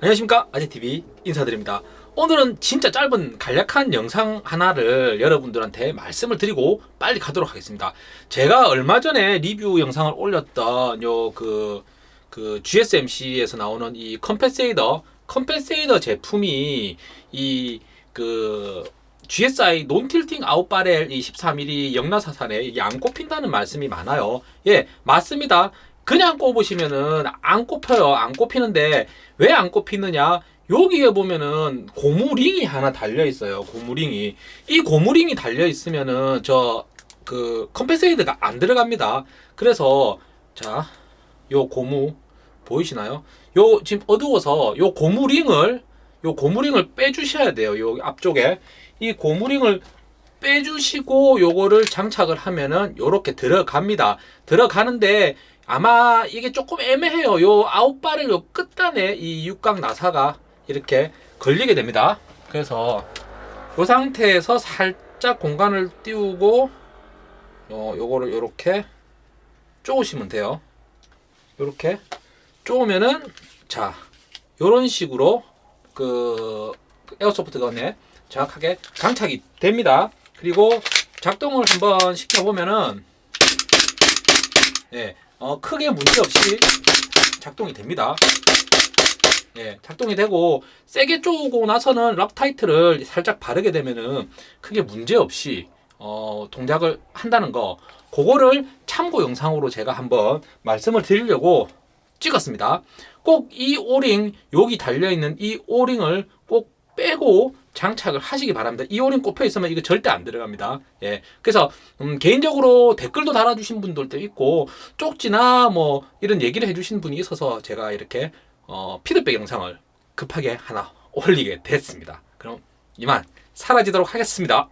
안녕하십니까? 아재TV 인사드립니다. 오늘은 진짜 짧은 간략한 영상 하나를 여러분들한테 말씀을 드리고 빨리 가도록 하겠습니다. 제가 얼마 전에 리뷰 영상을 올렸던 요그 그 GSMC에서 나오는 이 컴pen세이더 컴pen세이더 제품이 이그 GSI non-tilting outer barrel 이 14mm 역나사산에 이게 안 꼽힌다는 말씀이 많아요. 예 맞습니다 그냥 꼽으시면은 안 꼽혀요. 안 꼽히는데 왜 안 꼽히느냐? 여기에 보면은 고무링이 하나 달려 있어요. 고무링이 이 고무링이 달려 있으면은 저 그 compensator가 안 들어갑니다. 그래서 자, 요 고무 보이시나요? 요 지금 어두워서 요 고무링을 요 고무링을 빼주셔야 돼요. 요 앞쪽에 이 고무링을 빼주시고 요거를 장착을 하면은 요렇게 들어갑니다. 들어가는데 아마 이게 조금 애매해요. 요 아웃바를 요 끝단에 이 육각 나사가 이렇게 걸리게 됩니다. 그래서 이 상태에서 살짝 공간을 띄우고 요, 요거를 요렇게 쪼으시면 돼요. 요렇게 쪼으면은 자 요런 식으로 그 에어소프트 건에 정확하게 장착이 됩니다. 그리고 작동을 한번 시켜보면은 예, 어, 크게 문제없이 작동이 됩니다. 예, 작동이 되고 세게 쪼고 나서는 락타이트를 살짝 바르게 되면은 크게 문제없이 어, 동작을 한다는 거 그거를 참고 영상으로 제가 한번 말씀을 드리려고 찍었습니다. 꼭 이 오링 여기 달려있는 이 오링을 꼭 빼고 장착을 하시기 바랍니다. 이 오링 꼽혀 있으면 이거 절대 안 들어갑니다. 예. 그래서 음, 개인적으로 댓글도 달아주신 분들도 있고 쪽지나 뭐 이런 얘기를 해주신 분이 있어서 제가 이렇게 어, 피드백 영상을 급하게 하나 올리게 됐습니다. 그럼 이만 사라지도록 하겠습니다.